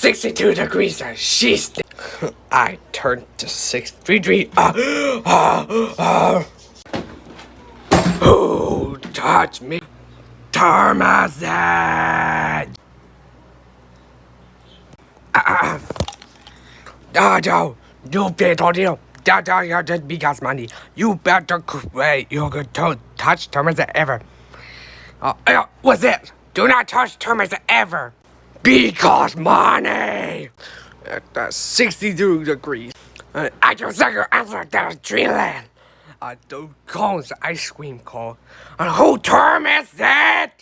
62 degrees and she's I turned to 63 degrees. Uh, uh, uh. Who touched me? Tarmazan! Ah, ah, no, you deal. Da, da, da, just because money. You better quit. You don't touch Tarmazan ever. Uh, uh, what's it? Do not touch Tarmazan ever. Because money! At uh, 62 degrees. Uh, I can second answer the Dreamland. Uh, the cones ice cream cone. And who term is that?